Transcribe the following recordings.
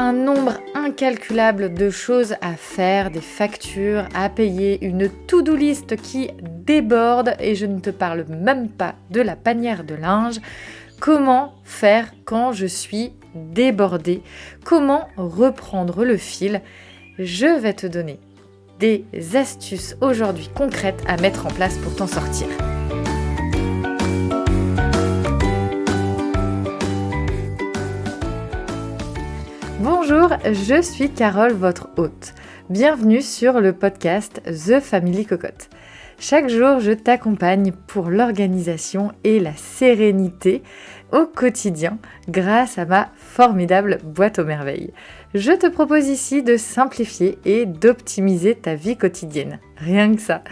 un nombre incalculable de choses à faire, des factures à payer, une to-do list qui déborde et je ne te parle même pas de la panière de linge. Comment faire quand je suis débordée? Comment reprendre le fil? Je vais te donner des astuces aujourd'hui concrètes à mettre en place pour t'en sortir. Bonjour, je suis Carole, votre hôte. Bienvenue sur le podcast The Family Cocotte. Chaque jour, je t'accompagne pour l'organisation et la sérénité au quotidien grâce à ma formidable boîte aux merveilles. Je te propose ici de simplifier et d'optimiser ta vie quotidienne. Rien que ça.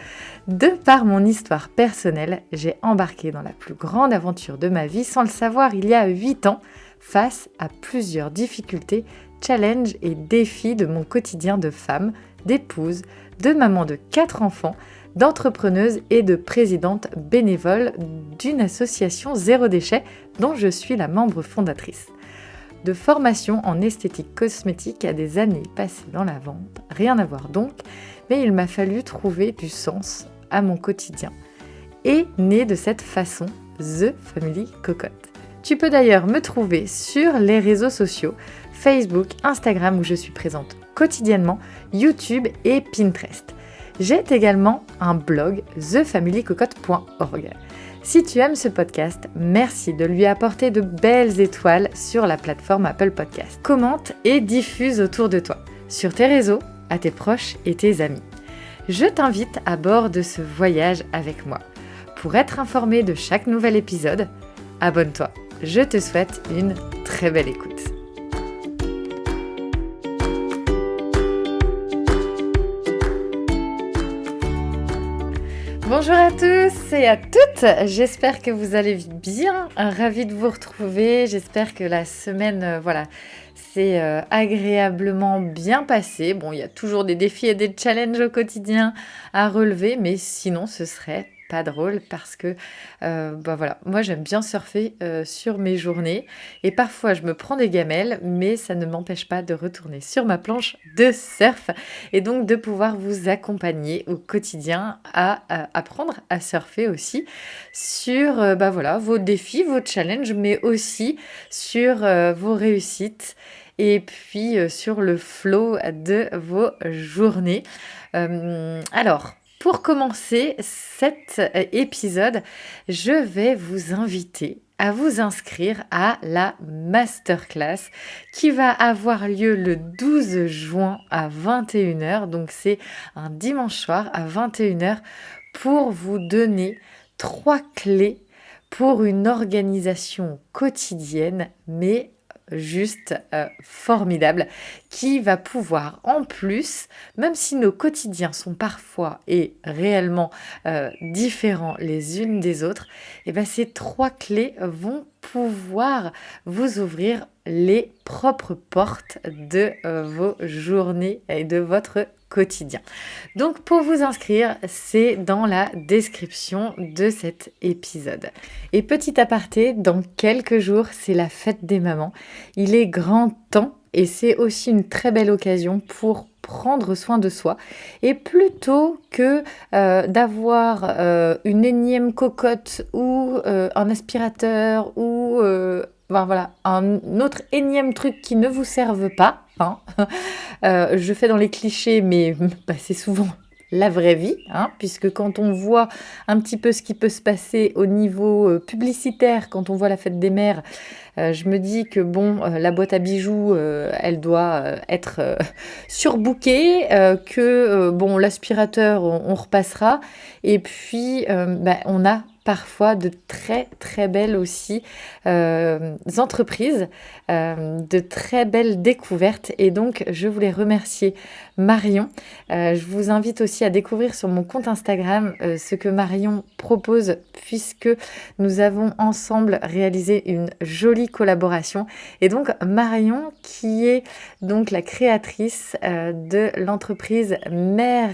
De par mon histoire personnelle, j'ai embarqué dans la plus grande aventure de ma vie sans le savoir il y a 8 ans face à plusieurs difficultés, challenges et défis de mon quotidien de femme, d'épouse, de maman de 4 enfants, d'entrepreneuse et de présidente bénévole d'une association zéro déchet dont je suis la membre fondatrice. De formation en esthétique cosmétique à des années passées dans la vente, rien à voir donc, mais il m'a fallu trouver du sens à mon quotidien. Et né de cette façon The Family Cocotte. Tu peux d'ailleurs me trouver sur les réseaux sociaux, Facebook, Instagram où je suis présente quotidiennement, YouTube et Pinterest. J'ai également un blog thefamilycocotte.org. Si tu aimes ce podcast, merci de lui apporter de belles étoiles sur la plateforme Apple Podcast. Commente et diffuse autour de toi, sur tes réseaux, à tes proches et tes amis. Je t'invite à bord de ce voyage avec moi. Pour être informé de chaque nouvel épisode, abonne-toi je te souhaite une très belle écoute. Bonjour à tous et à toutes, j'espère que vous allez bien, ravi de vous retrouver, j'espère que la semaine, euh, voilà, s'est euh, agréablement bien passée. Bon, il y a toujours des défis et des challenges au quotidien à relever, mais sinon ce serait pas drôle parce que euh, bah voilà, moi j'aime bien surfer euh, sur mes journées et parfois je me prends des gamelles, mais ça ne m'empêche pas de retourner sur ma planche de surf et donc de pouvoir vous accompagner au quotidien à, apprendre à surfer aussi sur euh, bah voilà, vos défis, vos challenges, mais aussi sur vos réussites et puis sur le flow de vos journées. alors, pour commencer cet euh, épisode, je vais vous inviter à vous inscrire à la masterclass qui va avoir lieu le 12 juin à 21h. Donc c'est un dimanche soir à 21h pour vous donner trois clés pour une organisation quotidienne mais juste euh, formidable qui va pouvoir en plus, même si nos quotidiens sont parfois et réellement euh, différents les unes des autres, eh ben ces trois clés vont pouvoir vous ouvrir les propres portes de euh, vos journées et de votre quotidien. Donc pour vous inscrire, c'est dans la description de cet épisode. Et petit aparté, dans quelques jours, c'est la fête des mamans. Il est grand temps et c'est aussi une très belle occasion pour prendre soin de soi et plutôt que euh, d'avoir euh, une énième cocotte ou euh, un aspirateur ou voilà, un autre énième truc qui ne vous serve pas, hein. je fais dans les clichés mais bah, c'est souvent la vraie vie, hein, puisque quand on voit un petit peu ce qui peut se passer au niveau euh, publicitaire, quand on voit la fête des mères, euh, je me dis que bon, euh, la boîte à bijoux, elle doit être surbookée, que bon, l'aspirateur, on, repassera, et puis bah, on a parfois de très très belles aussi entreprises, de très belles découvertes. Et donc, je voulais remercier Marion. Euh, je vous invite aussi à découvrir sur mon compte Instagram ce que Marion propose, puisque nous avons ensemble réalisé une jolie collaboration. Et donc, Marion, qui est donc la créatrice de l'entreprise Mère.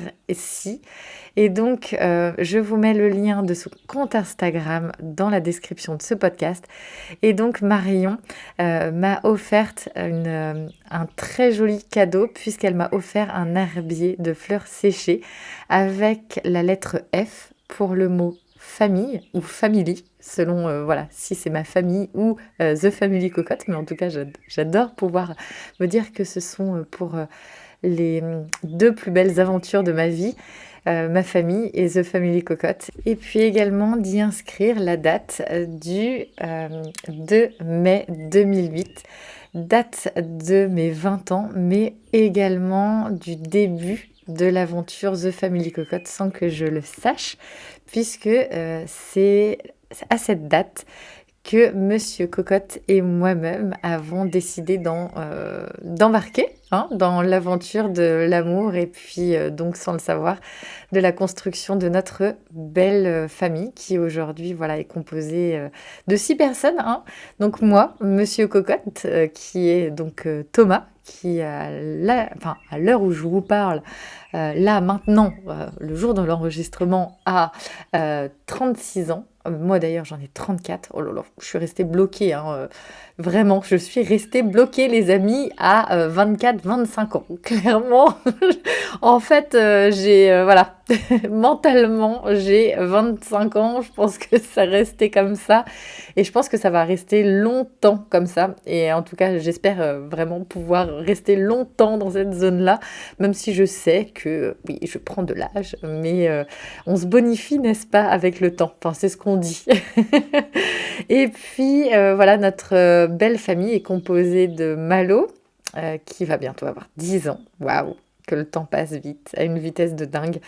Et donc, euh, je vous mets le lien de son compte Instagram dans la description de ce podcast. Et donc, Marion euh, m'a offert euh, un très joli cadeau puisqu'elle m'a offert un herbier de fleurs séchées avec la lettre F pour le mot famille ou family, selon voilà si c'est ma famille ou The Family Cocotte. Mais en tout cas, j'adore pouvoir me dire que ce sont pour les deux plus belles aventures de ma vie. Euh, ma famille et The Family Cocotte. Et puis également d'y inscrire la date euh, du 2 euh, mai 2008, date de mes 20 ans, mais également du début de l'aventure The Family Cocotte sans que je le sache, puisque c'est à cette date que Monsieur Cocotte et moi-même avons décidé euh, d'embarquer hein, dans l'aventure de l'amour et puis euh, donc sans le savoir de la construction de notre belle euh, famille qui aujourd'hui voilà est composée de six personnes. Hein. Donc moi, Monsieur Cocotte, qui est donc Thomas, qui à l'heure où je vous parle, là maintenant, le jour de l'enregistrement, a 36 ans. Moi d'ailleurs j'en ai 34. Oh là là, je suis restée bloquée. Hein. Euh, vraiment, je suis restée bloquée les amis à 24-25 euh, ans. Clairement, en fait euh, j'ai... voilà, mentalement j'ai 25 ans. Je pense que ça restait comme ça. Et je pense que ça va rester longtemps comme ça. Et en tout cas j'espère vraiment pouvoir rester longtemps dans cette zone-là. Même si je sais que oui, je prends de l'âge. Mais on se bonifie, n'est-ce pas, avec le temps. Enfin, c'est ce qu'on dit. et puis euh, voilà, notre euh, belle famille est composée de Malo, euh, qui va bientôt avoir 10 ans. Waouh, que le temps passe vite, à une vitesse de dingue.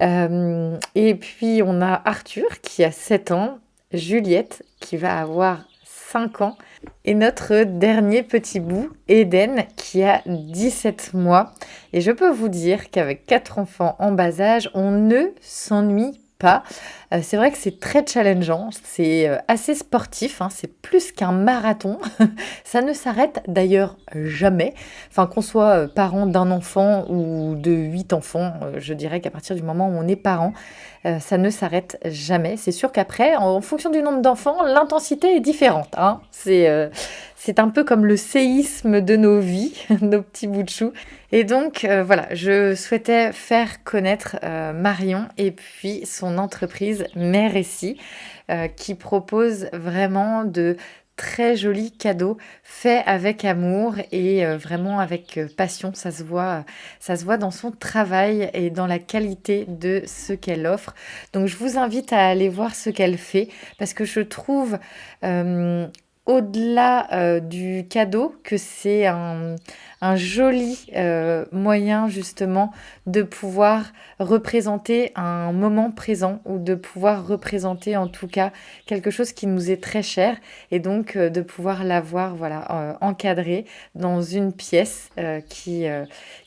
et puis on a Arthur qui a 7 ans, Juliette qui va avoir 5 ans, et notre dernier petit bout, Eden, qui a 17 mois. Et je peux vous dire qu'avec quatre enfants en bas âge, on ne s'ennuie pas. Euh, c'est vrai que c'est très challengeant, c'est euh, assez sportif, hein. c'est plus qu'un marathon. ça ne s'arrête d'ailleurs jamais. Enfin, qu'on soit euh, parent d'un enfant ou de huit enfants, je dirais qu'à partir du moment où on est parent, ça ne s'arrête jamais. C'est sûr qu'après, en fonction du nombre d'enfants, l'intensité est différente. Hein. C'est un peu comme le séisme de nos vies, nos petits bouts de chou. Et donc voilà, je souhaitais faire connaître Marion et puis son entreprise Mère Récit, euh, qui propose vraiment de très jolis cadeaux faits avec amour et euh, vraiment avec euh, passion. Ça se voit, ça se voit dans son travail et dans la qualité de ce qu'elle offre. Donc je vous invite à aller voir ce qu'elle fait parce que je trouve au-delà euh, du cadeau, que c'est un, joli euh, moyen justement de pouvoir représenter un moment présent ou de pouvoir représenter en tout cas quelque chose qui nous est très cher et donc euh, de pouvoir l'avoir voilà encadré dans une pièce qui,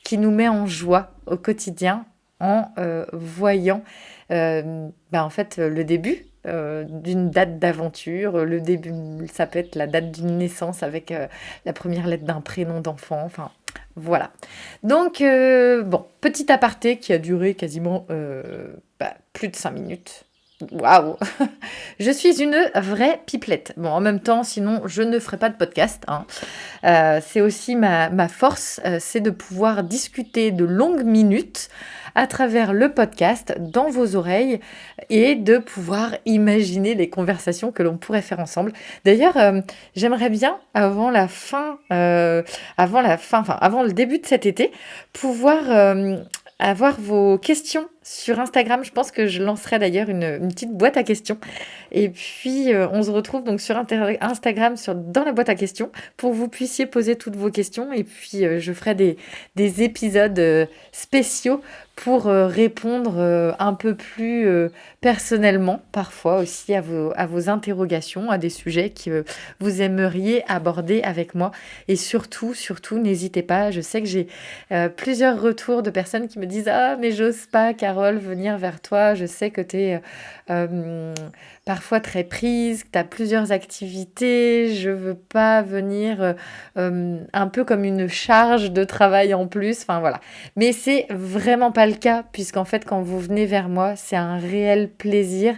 qui nous met en joie au quotidien en voyant ben, en fait le début euh, d'une date d'aventure. Le début, ça peut être la date d'une naissance avec euh, la première lettre d'un prénom d'enfant. Enfin, voilà. Donc, euh, bon, petit aparté qui a duré quasiment bah, plus de 5 minutes. Waouh Je suis une vraie pipelette. Bon, en même temps, sinon, je ne ferai pas de podcast. Hein. c'est aussi ma, ma force, c'est de pouvoir discuter de longues minutes à travers le podcast dans vos oreilles et de pouvoir imaginer les conversations que l'on pourrait faire ensemble. D'ailleurs, euh, j'aimerais bien avant la fin, euh, avant la fin, enfin avant le début de cet été, pouvoir euh, avoir vos questions sur Instagram. Je pense que je lancerai d'ailleurs une, petite boîte à questions. Et puis, euh, on se retrouve donc sur Instagram, sur, dans la boîte à questions, pour que vous puissiez poser toutes vos questions. Et puis, euh, je ferai des, des épisodes euh, spéciaux pour répondre un peu plus personnellement, parfois aussi à vos, à vos interrogations, à des sujets que vous aimeriez aborder avec moi. Et surtout, surtout, n'hésitez pas. Je sais que j'ai plusieurs retours de personnes qui me disent Ah, mais j'ose pas, car Venir vers toi. Je sais que tu es euh, parfois très prise, que tu as plusieurs activités. Je veux pas venir euh, un peu comme une charge de travail en plus. Enfin voilà. Mais c'est vraiment pas le cas, puisqu'en fait, quand vous venez vers moi, c'est un réel plaisir.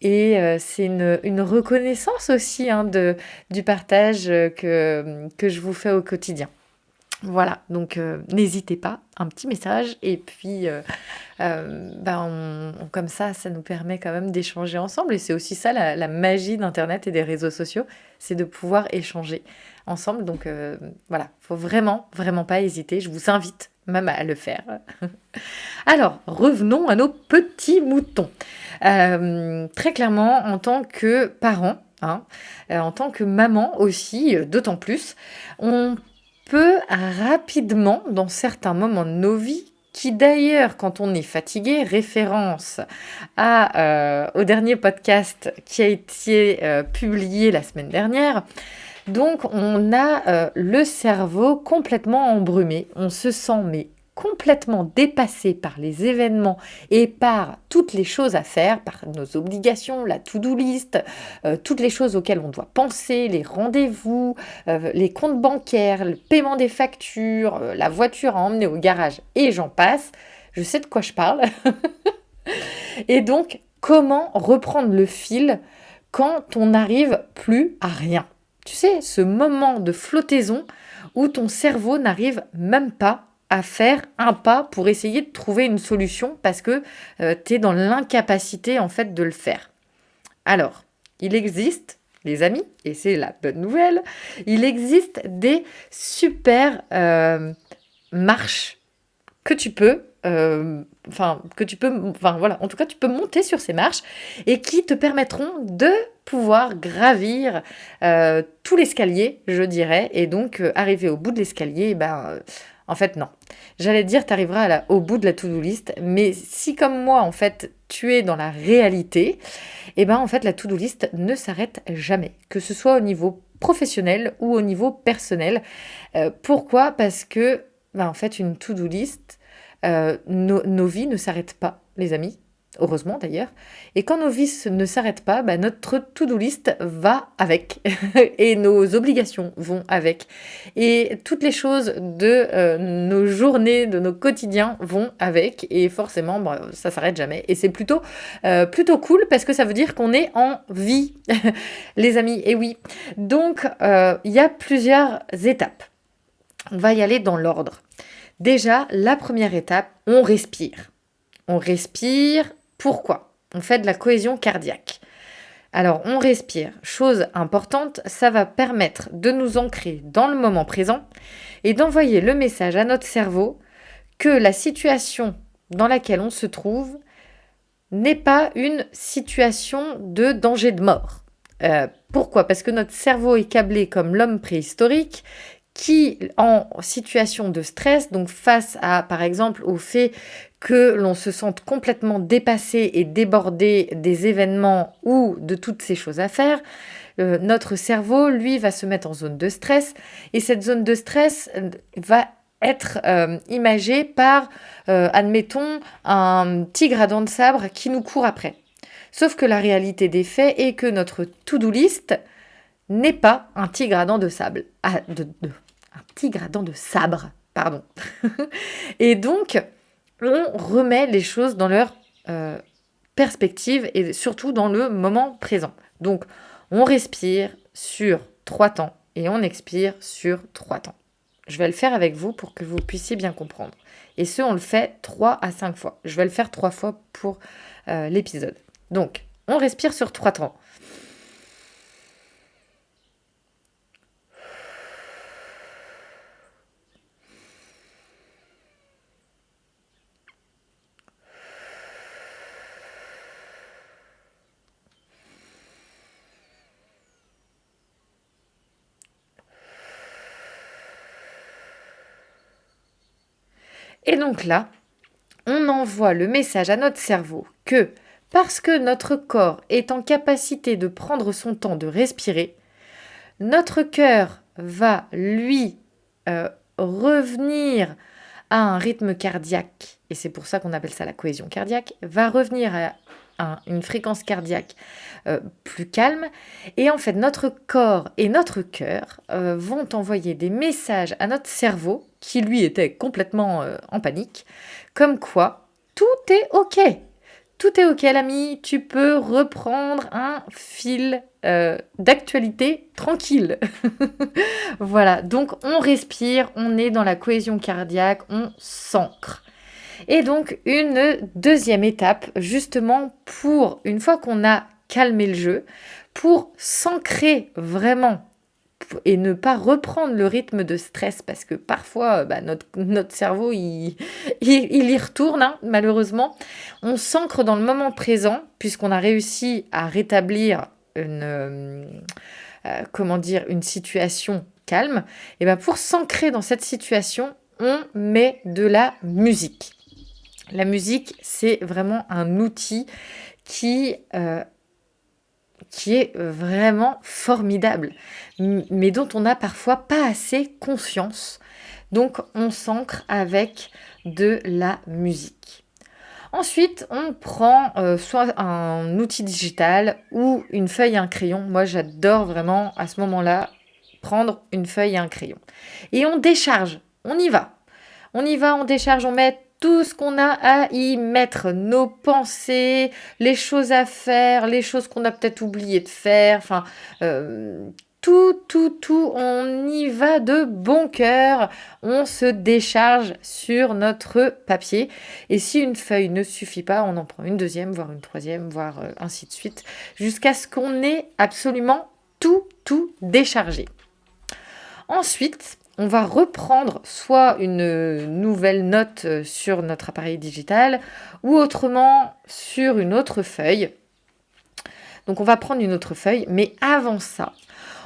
Et c'est une, reconnaissance aussi hein, de, du partage que, que je vous fais au quotidien. Voilà, donc euh, n'hésitez pas, un petit message et puis euh, euh, ben, comme ça, ça nous permet quand même d'échanger ensemble et c'est aussi ça la, magie d'Internet et des réseaux sociaux, c'est de pouvoir échanger ensemble. Donc voilà, faut vraiment, vraiment pas hésiter, je vous invite même à le faire. Alors, revenons à nos petits moutons. très clairement, en tant que parent, hein, en tant que maman aussi, d'autant plus, on rapidement, dans certains moments de nos vies, qui d'ailleurs, quand on est fatigué, référence euh, au dernier podcast qui a été euh, publié la semaine dernière. Donc, on a euh, le cerveau complètement embrumé. On se sent mais complètement dépassé par les événements et par toutes les choses à faire, par nos obligations, la to-do list, euh, toutes les choses auxquelles on doit penser, les rendez-vous, euh, les comptes bancaires, le paiement des factures, euh, la voiture à emmener au garage et j'en passe, je sais de quoi je parle. et donc, comment reprendre le fil quand on n'arrive plus à rien? Tu sais, ce moment de flottaison où ton cerveau n'arrive même pas à faire un pas pour essayer de trouver une solution parce que euh, tu es dans l'incapacité en fait de le faire. Alors, il existe, les amis, et c'est la bonne nouvelle, il existe des super euh, marches que tu peux euh, enfin que tu peux enfin voilà en tout cas tu peux monter sur ces marches et qui te permettront de pouvoir gravir tout l'escalier je dirais et donc arriver au bout de l'escalier ben en fait, non. J'allais dire, tu arriveras au bout de la to-do list, mais si comme moi, en fait, tu es dans la réalité, eh ben, en fait, la to-do list ne s'arrête jamais, que ce soit au niveau professionnel ou au niveau personnel. Euh, pourquoi? Parce que, ben, en fait, une to-do list, euh, nos vies ne s'arrêtent pas, les amis heureusement d'ailleurs. Et quand nos vies ne s'arrêtent pas, bah, notre to-do list va avec et nos obligations vont avec. Et toutes les choses de euh, nos journées, de nos quotidiens vont avec. Et forcément, bah, ça s'arrête jamais. Et c'est plutôt, euh, plutôt cool parce que ça veut dire qu'on est en vie, les amis. Et oui. Donc, euh, il y a plusieurs étapes. On va y aller dans l'ordre. Déjà, la première étape, on respire. On respire, pourquoi On fait de la cohésion cardiaque? Alors on respire. Chose importante, ça va permettre de nous ancrer dans le moment présent et d'envoyer le message à notre cerveau que la situation dans laquelle on se trouve n'est pas une situation de danger de mort. Euh, pourquoi? Parce que notre cerveau est câblé comme l'homme préhistorique qui, en situation de stress, donc face à, par exemple, au fait que l'on se sente complètement dépassé et débordé des événements ou de toutes ces choses à faire, euh, notre cerveau, lui, va se mettre en zone de stress et cette zone de stress euh, va être euh, imagée par, admettons, un tigre à dents de sabre qui nous court après. Sauf que la réalité des faits est que notre to-do list n'est pas un tigre à dents de sable. Ah, de, un tigre à dents de sabre, pardon. et donc, on remet les choses dans leur euh, perspective et surtout dans le moment présent. Donc, on respire sur trois temps et on expire sur trois temps. Je vais le faire avec vous pour que vous puissiez bien comprendre. Et ce, on le fait trois à cinq fois. Je vais le faire trois fois pour euh, l'épisode. Donc, on respire sur trois temps. Et donc là, on envoie le message à notre cerveau que parce que notre corps est en capacité de prendre son temps de respirer, notre cœur va lui euh, revenir à un rythme cardiaque, et c'est pour ça qu'on appelle ça la cohésion cardiaque, va revenir à une fréquence cardiaque euh, plus calme. Et en fait, notre corps et notre cœur euh, vont envoyer des messages à notre cerveau, qui lui était complètement euh, en panique, comme quoi tout est OK. Tout est OK, l'ami, tu peux reprendre un fil d'actualité tranquille. voilà, donc on respire, on est dans la cohésion cardiaque, on s'ancre. Et donc une deuxième étape, justement pour, une fois qu'on a calmé le jeu, pour s'ancrer vraiment et ne pas reprendre le rythme de stress parce que parfois bah, notre, cerveau il, y retourne hein, malheureusement. On s'ancre dans le moment présent puisqu'on a réussi à rétablir une, euh, euh, comment dire, une situation calme. Et ben pour s'ancrer dans cette situation, on met de la musique. La musique, c'est vraiment un outil qui, euh, qui est vraiment formidable, mais dont on n'a parfois pas assez conscience. Donc on s'ancre avec de la musique. Ensuite, on prend euh, soit un outil digital ou une feuille et un crayon. Moi, j'adore vraiment à ce moment-là prendre une feuille et un crayon. Et on décharge, on y va. On y va, on décharge, on met tout ce qu'on a à y mettre, nos pensées, les choses à faire, les choses qu'on a peut-être oublié de faire, enfin, euh, tout, tout, tout, on y va de bon cœur, on se décharge sur notre papier. Et si une feuille ne suffit pas, on en prend une deuxième, voire une troisième, voire euh, ainsi de suite, jusqu'à ce qu'on ait absolument tout, tout déchargé. Ensuite, on va reprendre soit une nouvelle note euh, sur notre appareil digital ou autrement sur une autre feuille. Donc on va prendre une autre feuille, mais avant ça,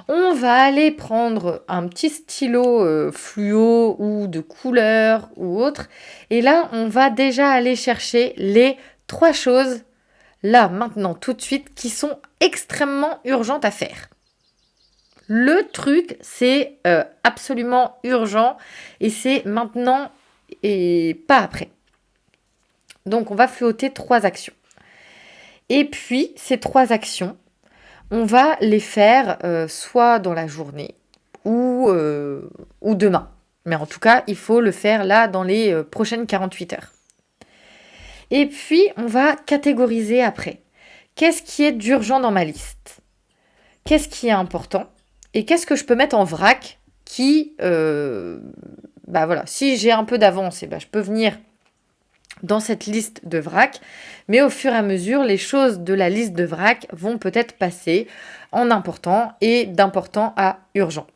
on va aller prendre un petit stylo euh, fluo ou de couleur ou autre. Et là, on va déjà aller chercher les trois choses, là, maintenant, tout de suite, qui sont extrêmement urgentes à faire. Le truc, c'est euh, absolument urgent et c'est maintenant et pas après. Donc, on va flotter trois actions. Et puis, ces trois actions, on va les faire euh, soit dans la journée ou, euh, ou, demain. Mais en tout cas, il faut le faire là dans les prochaines 48 heures. Et puis, on va catégoriser après. Qu'est-ce qui est d'urgent dans ma liste? Qu'est-ce qui est important? Et qu'est-ce que je peux mettre en vrac qui, euh, bah voilà, si j'ai un peu d'avance, eh ben, je peux venir dans cette liste de vrac, mais au fur et à mesure, les choses de la liste de vrac vont peut-être passer en important et d'important à urgent.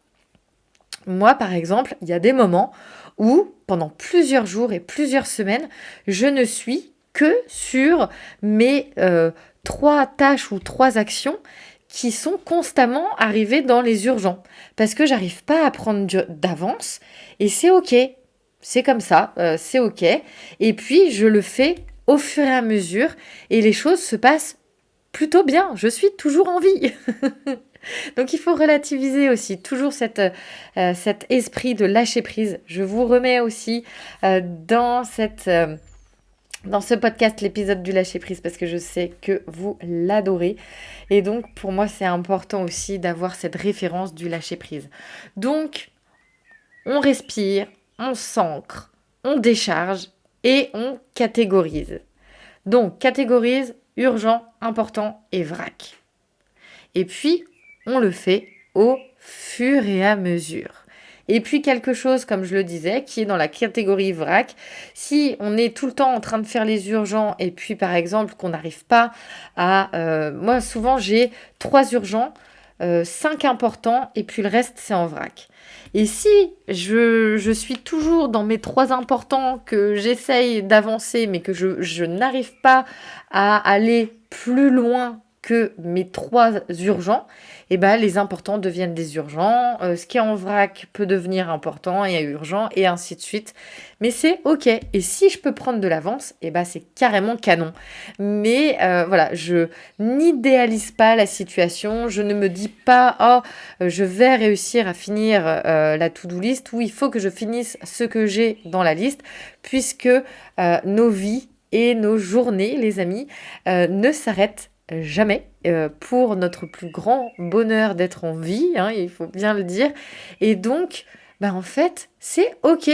Moi, par exemple, il y a des moments où, pendant plusieurs jours et plusieurs semaines, je ne suis que sur mes euh, trois tâches ou trois actions qui sont constamment arrivés dans les urgents parce que j'arrive pas à prendre d'avance et c'est ok, c'est comme ça, euh, c'est ok. Et puis je le fais au fur et à mesure et les choses se passent plutôt bien. Je suis toujours en vie. Donc il faut relativiser aussi toujours euh, cet esprit de lâcher prise. Je vous remets aussi euh, dans cette dans ce podcast l'épisode du lâcher prise parce que je sais que vous l'adorez. Et donc pour moi c'est important aussi d'avoir cette référence du lâcher prise. Donc on respire, on s'ancre, on décharge et on catégorise. Donc catégorise urgent, important et vrac. Et puis on le fait au fur et à mesure. Et puis quelque chose, comme je le disais, qui est dans la catégorie vrac. Si on est tout le temps en train de faire les urgents et puis par exemple qu'on n'arrive pas à... Euh, moi souvent j'ai trois urgents, euh, cinq importants et puis le reste c'est en vrac. Et si je, je, suis toujours dans mes trois importants, que j'essaye d'avancer mais que je, je n'arrive pas à aller plus loin que mes trois urgents, eh ben, les importants deviennent des urgents, euh, ce qui est en vrac peut devenir important et urgent, et ainsi de suite. Mais c'est ok. Et si je peux prendre de l'avance, eh ben, c'est carrément canon. Mais euh, voilà, je n'idéalise pas la situation, je ne me dis pas, oh, je vais réussir à finir euh, la to-do list, ou il faut que je finisse ce que j'ai dans la liste, puisque nos vies et nos journées, les amis, ne s'arrêtent jamais euh, pour notre plus grand bonheur d'être en vie, hein, il faut bien le dire. Et donc, bah en fait, c'est OK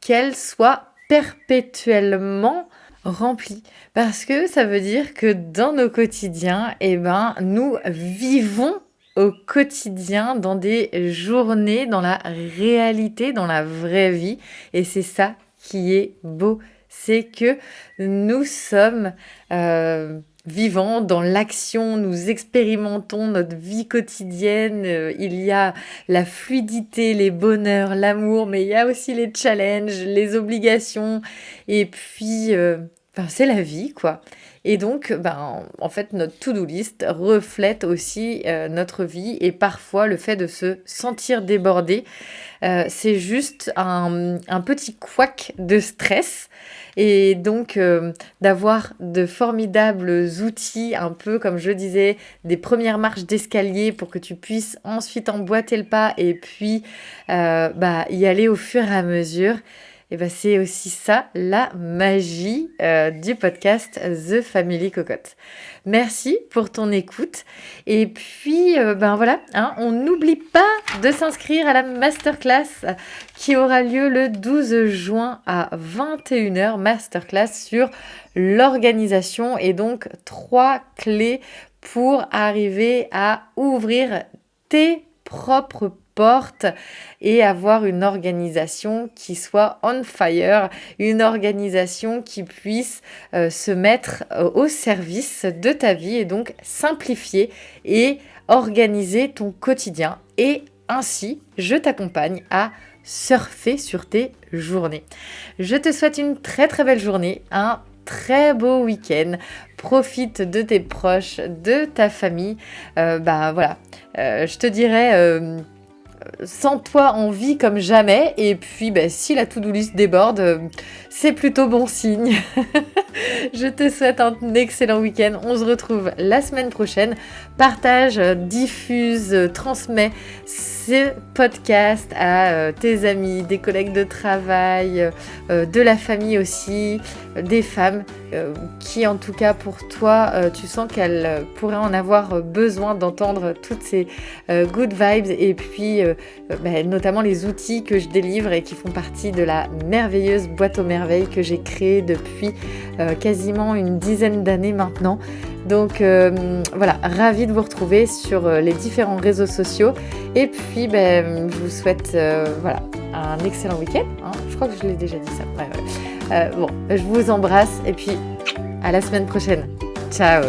qu'elle soit perpétuellement remplie. Parce que ça veut dire que dans nos quotidiens, eh ben, nous vivons au quotidien, dans des journées, dans la réalité, dans la vraie vie. Et c'est ça qui est beau. C'est que nous sommes... Euh, vivant dans l'action, nous expérimentons notre vie quotidienne, euh, il y a la fluidité, les bonheurs, l'amour, mais il y a aussi les challenges, les obligations, et puis, euh, c'est la vie, quoi. Et donc, ben, en fait, notre to-do list reflète aussi euh, notre vie et parfois le fait de se sentir débordé, c'est juste un, un petit couac de stress et donc euh, d'avoir de formidables outils, un peu comme je disais, des premières marches d'escalier pour que tu puisses ensuite emboîter le pas et puis euh, bah, y aller au fur et à mesure. Et ben c'est aussi ça la magie euh, du podcast The Family Cocotte. Merci pour ton écoute. Et puis, ben voilà, hein, on n'oublie pas de s'inscrire à la masterclass qui aura lieu le 12 juin à 21h. Masterclass sur l'organisation et donc trois clés pour arriver à ouvrir tes propres et avoir une organisation qui soit on fire, une organisation qui puisse euh, se mettre euh, au service de ta vie et donc simplifier et organiser ton quotidien. Et ainsi, je t'accompagne à surfer sur tes journées. Je te souhaite une très très belle journée, un très beau week-end. Profite de tes proches, de ta famille. Euh, bah voilà, je te dirais sans toi en vie comme jamais. Et puis, ben, si la to-do list déborde, euh, c'est plutôt bon signe. Je te souhaite un excellent week-end. On se retrouve la semaine prochaine. Partage, diffuse, transmets ce podcast à euh, tes amis, des collègues de travail, euh, de la famille aussi, des femmes qui, en tout cas pour toi, tu sens qu'elles pourraient en avoir besoin d'entendre toutes ces good vibes et puis ben, notamment les outils que je délivre et qui font partie de la merveilleuse boîte aux merveilles que j'ai créée depuis quasiment une dizaine d'années maintenant. Donc euh, voilà, ravi de vous retrouver sur euh, les différents réseaux sociaux. Et puis, ben, je vous souhaite euh, voilà, un excellent week-end. Hein. Je crois que je l'ai déjà dit ça. bon, je vous embrasse et puis à la semaine prochaine. Ciao